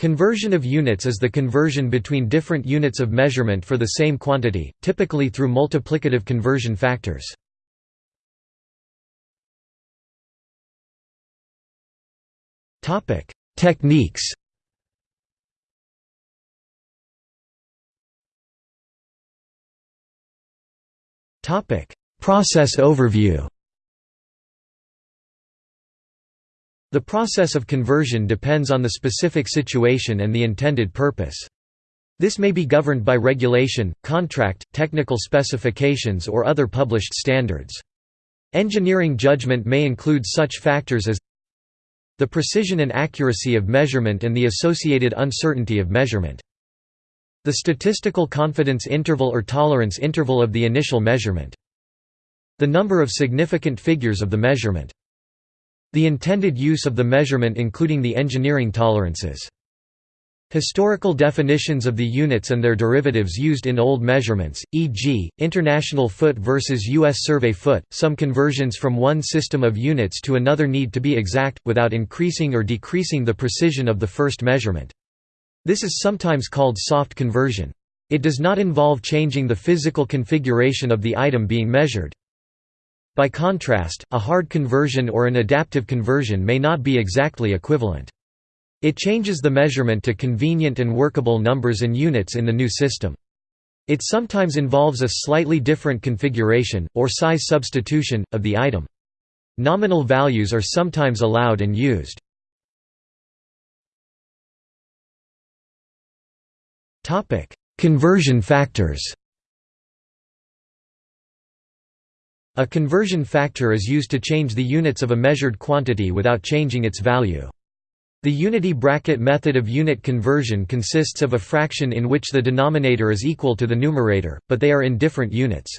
Conversion of units is the conversion between different units of measurement for the same quantity, typically through multiplicative conversion factors. Techniques Process overview The process of conversion depends on the specific situation and the intended purpose. This may be governed by regulation, contract, technical specifications or other published standards. Engineering judgment may include such factors as the precision and accuracy of measurement and the associated uncertainty of measurement. The statistical confidence interval or tolerance interval of the initial measurement. The number of significant figures of the measurement. The intended use of the measurement including the engineering tolerances. Historical definitions of the units and their derivatives used in old measurements, e.g., International Foot versus U.S. Survey Foot. Some conversions from one system of units to another need to be exact, without increasing or decreasing the precision of the first measurement. This is sometimes called soft conversion. It does not involve changing the physical configuration of the item being measured. By contrast, a hard conversion or an adaptive conversion may not be exactly equivalent. It changes the measurement to convenient and workable numbers and units in the new system. It sometimes involves a slightly different configuration, or size substitution, of the item. Nominal values are sometimes allowed and used. Conversion factors A conversion factor is used to change the units of a measured quantity without changing its value. The unity bracket method of unit conversion consists of a fraction in which the denominator is equal to the numerator, but they are in different units.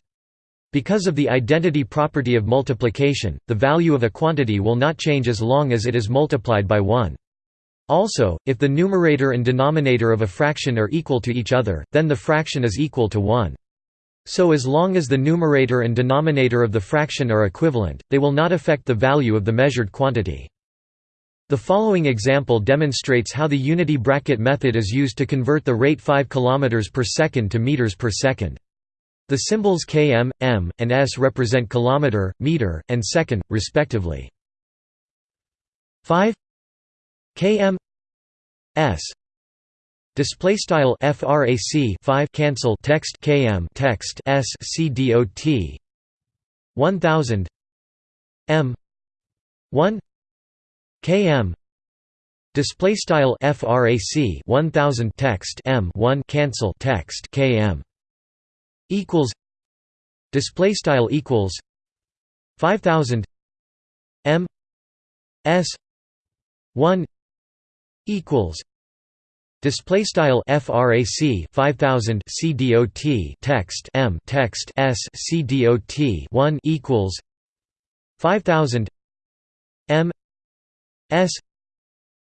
Because of the identity property of multiplication, the value of a quantity will not change as long as it is multiplied by 1. Also, if the numerator and denominator of a fraction are equal to each other, then the fraction is equal to 1. So as long as the numerator and denominator of the fraction are equivalent, they will not affect the value of the measured quantity. The following example demonstrates how the unity bracket method is used to convert the rate 5 km per second to meters per second. The symbols km, m, and s represent kilometer, meter, and second, respectively. 5 km s Display style frac 5 cancel text km text s c dot 1000 m 1 km display style frac 1000 text m 1 cancel text km equals display style equals 5000 m s 1 equals Display style frac 5000 cdot text m text s cdot 1 equals 5000 m s.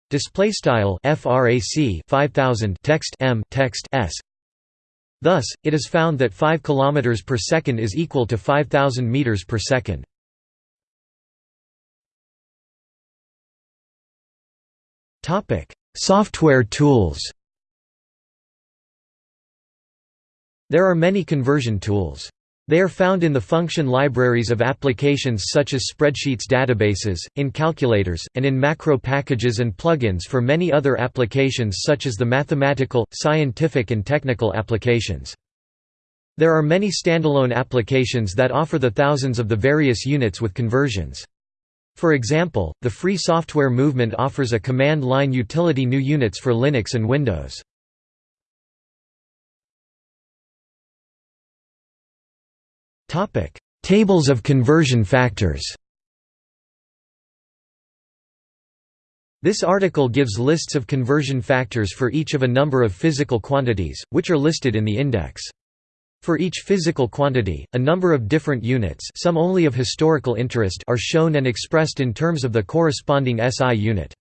Display style frac 5000 text m text s. Thus, it is found that 5 km per second is equal to 5000 meters per second. Topic Software tools There are many conversion tools. They are found in the function libraries of applications such as spreadsheets databases, in calculators, and in macro packages and plugins for many other applications such as the mathematical, scientific and technical applications. There are many standalone applications that offer the thousands of the various units with conversions. For example, the Free Software Movement offers a command line utility GNU units for Linux and Windows. Tables of conversion factors This article gives lists of conversion factors for each of a number of physical quantities, which are listed in the index. For each physical quantity, a number of different units some only of historical interest are shown and expressed in terms of the corresponding SI unit.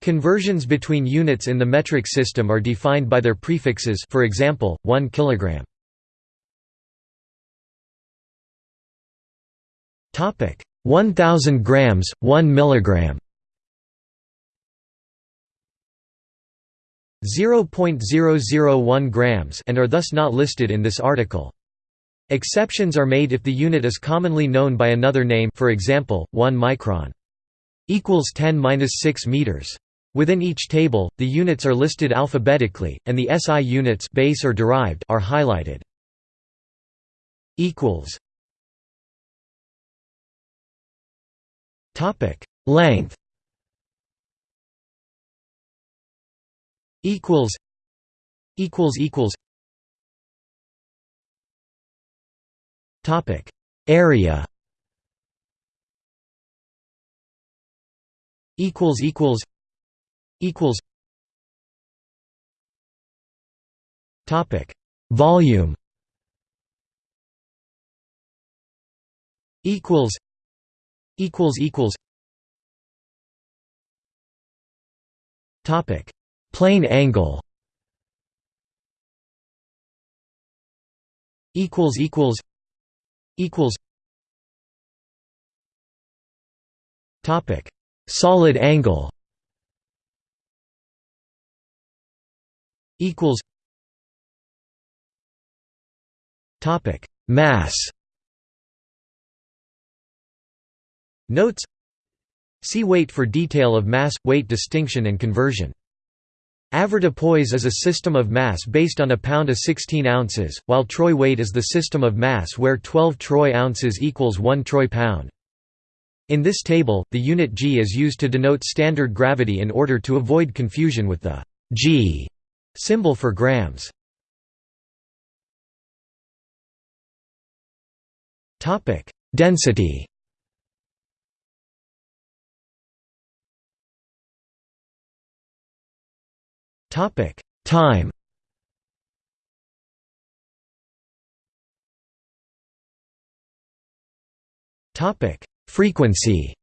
Conversions between units in the metric system are defined by their prefixes for example, 1 kg. 1000 grams, 1 milligram 0.001 grams and are thus not listed in this article. Exceptions are made if the unit is commonly known by another name for example, 1 micron equals 10-6 meters. Within each table, the units are listed alphabetically, and the SI units base or derived are highlighted. equals Topic: Length equals equals equals. Topic area. Equals equals equals. Topic volume. Equals equals equals. Topic Plane angle. Equals equals equals. Topic. Solid angle. Equals. Topic. Mass. Notes. See weight for detail of mass weight distinction and conversion Avoirdupois is a system of mass based on a pound of 16 ounces, while troy weight is the system of mass where 12 troy ounces equals 1 troy pound. In this table, the unit g is used to denote standard gravity in order to avoid confusion with the g symbol for grams. Density Topic: Time. Topic: Frequency.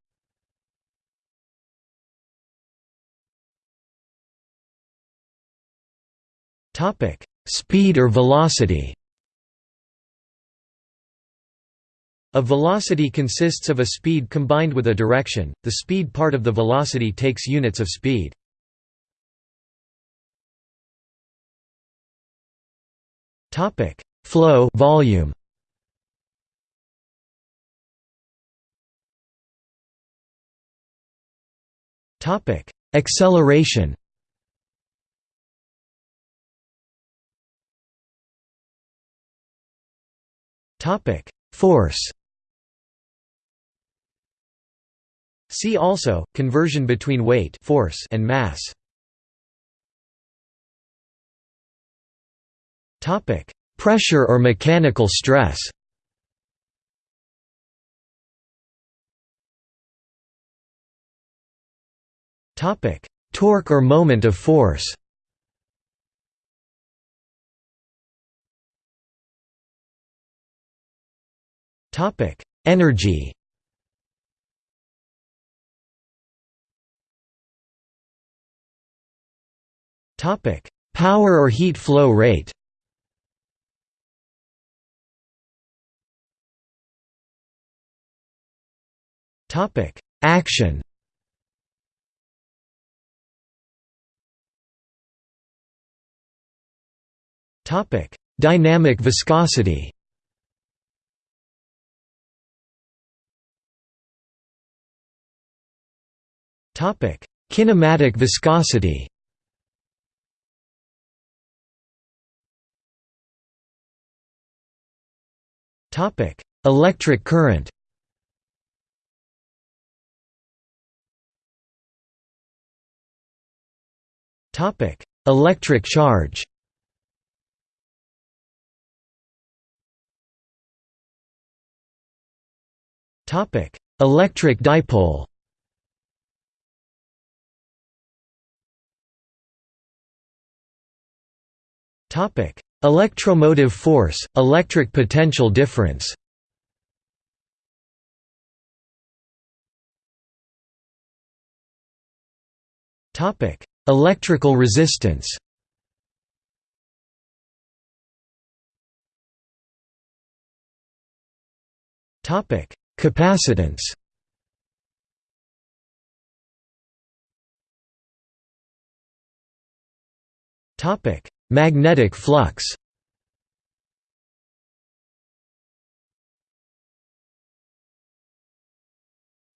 Topic: Speed or velocity. A velocity consists of a speed combined with a direction. The speed part of the velocity takes units of speed. Topic: Flow volume. Topic: Acceleration. Topic: Force. See also conversion between weight, force, and mass. Pressure or mechanical stress. Topic: Torque or moment of force. Topic: Energy. Topic: Power or heat flow rate. Topic: Action. Topic: Dynamic viscosity. Topic: Kinematic viscosity. Topic: Electric current. Topic: Electric charge. Topic: Electric dipole. Topic: Electromotive force, electric potential difference. Topic: Electrical resistance. Topic: Capacitance. Topic: Magnetic flux.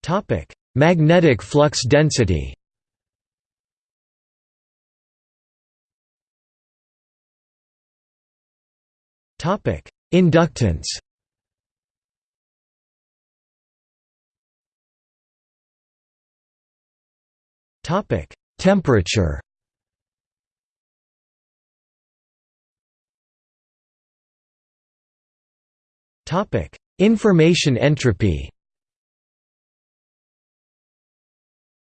Topic: Magnetic flux density Inductance Topic: Temperature. Topic: Information entropy.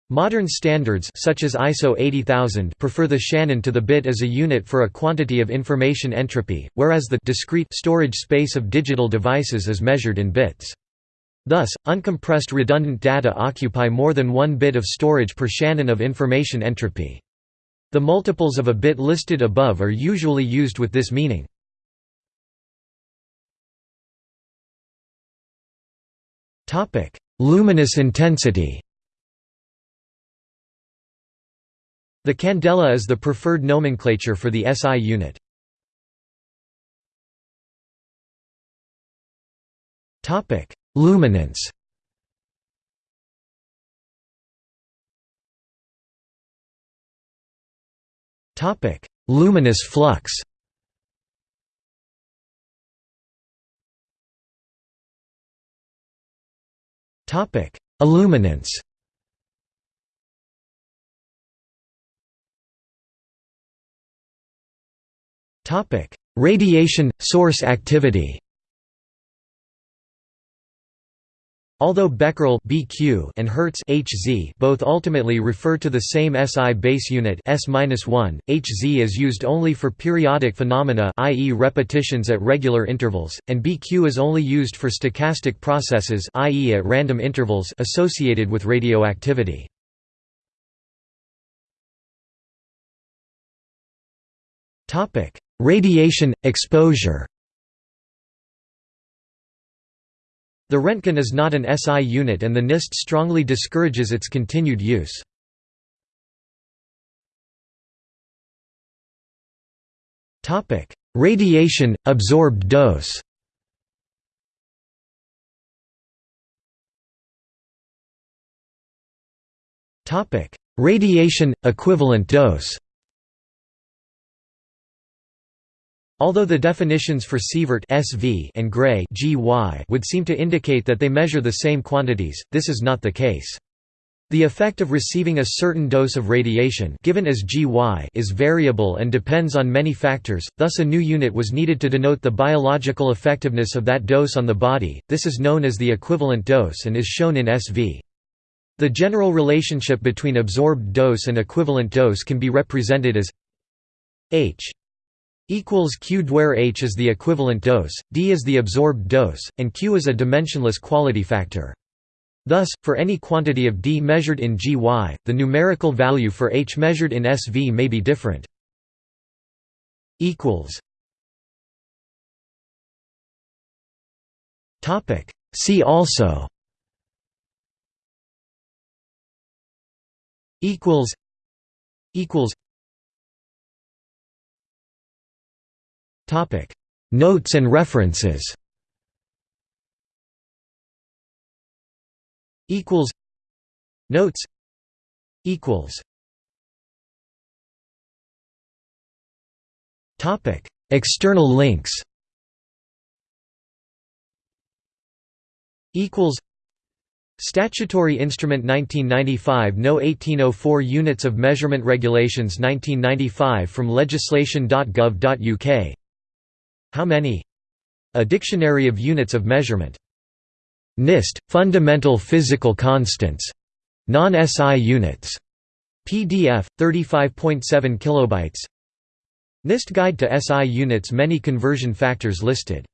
Modern standards such as ISO 80000 prefer the Shannon to the bit as a unit for a quantity of information entropy, whereas the discrete storage space of digital devices is measured in bits. Thus, uncompressed redundant data occupy more than one bit of storage per Shannon of information entropy. The multiples of a bit listed above are usually used with this meaning. Luminous intensity The candela is the preferred nomenclature for the SI unit. Topic: Luminance. Topic: Luminous flux. Topic: Illuminance Topic: Radiation source activity. Although Becquerel (BQ) and Hertz (Hz) both ultimately refer to the same SI base unit S-1, Hz is used only for periodic phenomena, i.e., repetitions at regular intervals, and BQ is only used for stochastic processes, i.e., at random intervals associated with radioactivity. Topic: Radiation exposure. The Roentgen is not an SI unit and the NIST strongly discourages its continued use. Topic: Radiation absorbed dose. Topic: Radiation equivalent dose. Although the definitions for sievert SV and Gray GY would seem to indicate that they measure the same quantities, this is not the case. The effect of receiving a certain dose of radiation given as GY is variable and depends on many factors, thus a new unit was needed to denote the biological effectiveness of that dose on the body, this is known as the equivalent dose and is shown in SV. The general relationship between absorbed dose and equivalent dose can be represented as H equals q where h is the equivalent dose, d is the absorbed dose, and q is a dimensionless quality factor. Thus, for any quantity of d measured in gy, the numerical value for h measured in SV may be different. See also. Equals. Equals Notes and references. Equals. Notes. Equals. Topic: External links. Equals. Statutory Instrument 1995 No 1804 Units of Measurement Regulations 1995 from legislation.gov.uk how many? A Dictionary of Units of Measurement. NIST, Fundamental Physical Constants. Non-SI units. PDF, 35.7 kilobytes. NIST Guide to SI units Many conversion factors listed.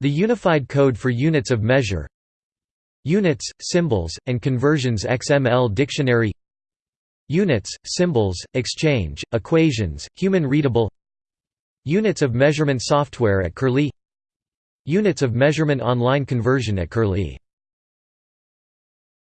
The Unified Code for Units of Measure Units, Symbols, and Conversions XML Dictionary Units, Symbols, Exchange, Equations, Human Readable Units of measurement software at Curlie. Units of measurement online conversion at Curlie